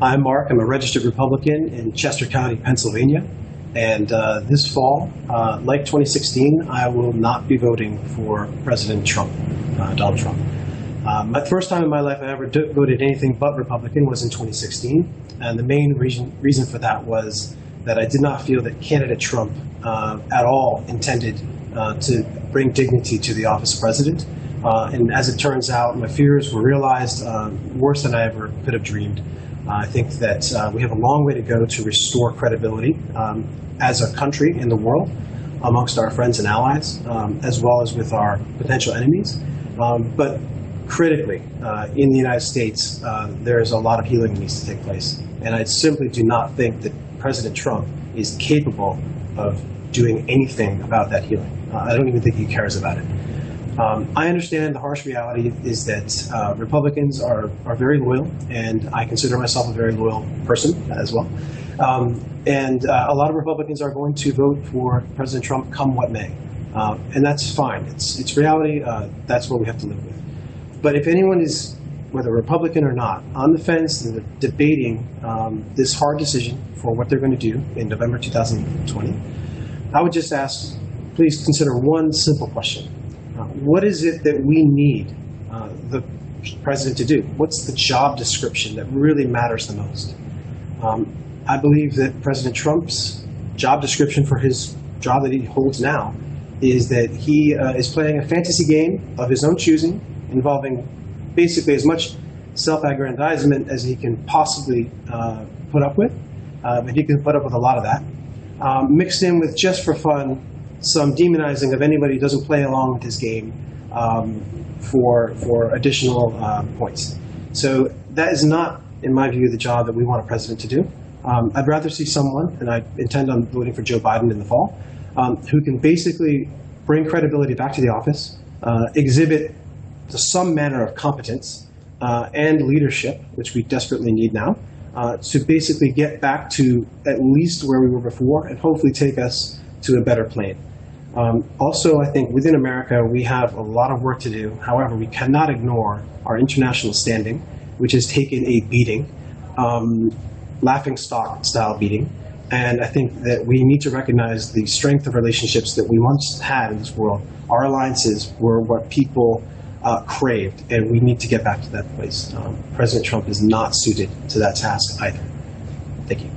I'm Mark. I'm a registered Republican in Chester County, Pennsylvania. And uh, this fall, uh, like 2016, I will not be voting for President Trump, uh, Donald Trump. Um, my first time in my life I ever voted anything but Republican was in 2016. And the main reason, reason for that was that I did not feel that candidate Trump uh, at all intended uh, to bring dignity to the office of president. Uh, and as it turns out, my fears were realized uh, worse than I ever could have dreamed. Uh, I think that uh, we have a long way to go to restore credibility um, as a country in the world amongst our friends and allies, um, as well as with our potential enemies. Um, but critically, uh, in the United States, uh, there is a lot of healing that needs to take place. And I simply do not think that President Trump is capable of doing anything about that healing. Uh, I don't even think he cares about it. Um, I understand the harsh reality is that uh, Republicans are, are very loyal, and I consider myself a very loyal person as well. Um, and uh, a lot of Republicans are going to vote for President Trump come what may. Uh, and that's fine. It's, it's reality. Uh, that's what we have to live with. But if anyone is, whether Republican or not, on the fence and debating um, this hard decision for what they're going to do in November 2020, I would just ask, please consider one simple question. Uh, what is it that we need uh, the president to do? What's the job description that really matters the most? Um, I believe that President Trump's job description for his job that he holds now is that he uh, is playing a fantasy game of his own choosing, involving basically as much self-aggrandizement as he can possibly uh, put up with. Uh, but he can put up with a lot of that. Um, mixed in with just for fun some demonizing of anybody who doesn't play along with his game um, for for additional uh, points. So that is not, in my view, the job that we want a president to do. Um, I'd rather see someone, and I intend on voting for Joe Biden in the fall, um, who can basically bring credibility back to the office, uh, exhibit some manner of competence uh, and leadership, which we desperately need now, uh, to basically get back to at least where we were before and hopefully take us to a better plane. Um, also, I think within America, we have a lot of work to do. However, we cannot ignore our international standing, which has taken a beating, um, laughing stock style beating. And I think that we need to recognize the strength of relationships that we once had in this world. Our alliances were what people uh, craved, and we need to get back to that place. Um, President Trump is not suited to that task either. Thank you.